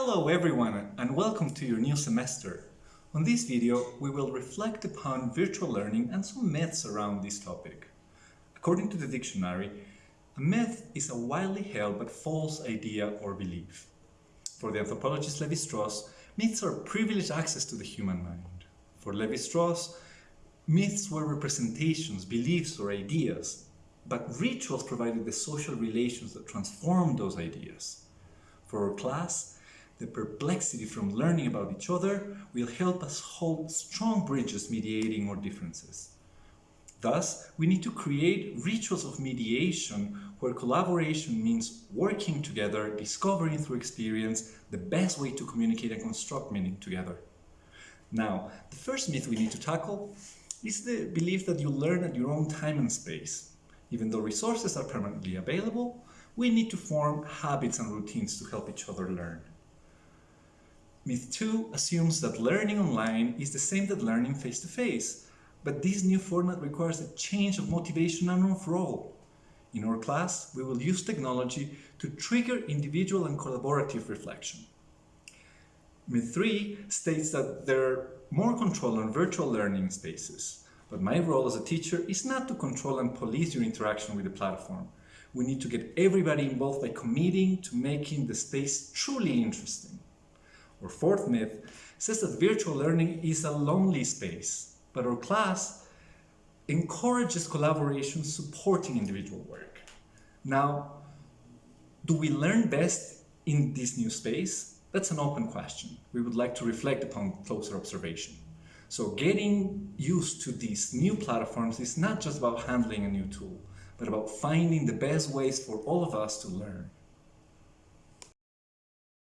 Hello everyone and welcome to your new semester. On this video we will reflect upon virtual learning and some myths around this topic. According to the dictionary, a myth is a widely held but false idea or belief. For the anthropologist Levi-Strauss, myths are privileged access to the human mind. For Levi-Strauss, myths were representations, beliefs or ideas, but rituals provided the social relations that transformed those ideas. For our class, the perplexity from learning about each other will help us hold strong bridges mediating our differences. Thus, we need to create rituals of mediation where collaboration means working together, discovering through experience the best way to communicate and construct meaning together. Now, the first myth we need to tackle is the belief that you learn at your own time and space. Even though resources are permanently available, we need to form habits and routines to help each other learn. Myth 2 assumes that learning online is the same that learning face-to-face, -face, but this new format requires a change of motivation and of role. In our class, we will use technology to trigger individual and collaborative reflection. Myth 3 states that there are more control on virtual learning spaces, but my role as a teacher is not to control and police your interaction with the platform. We need to get everybody involved by committing to making the space truly interesting. Our fourth myth says that virtual learning is a lonely space, but our class encourages collaboration supporting individual work. Now, do we learn best in this new space? That's an open question. We would like to reflect upon closer observation. So getting used to these new platforms is not just about handling a new tool, but about finding the best ways for all of us to learn.